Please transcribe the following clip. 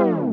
Bye.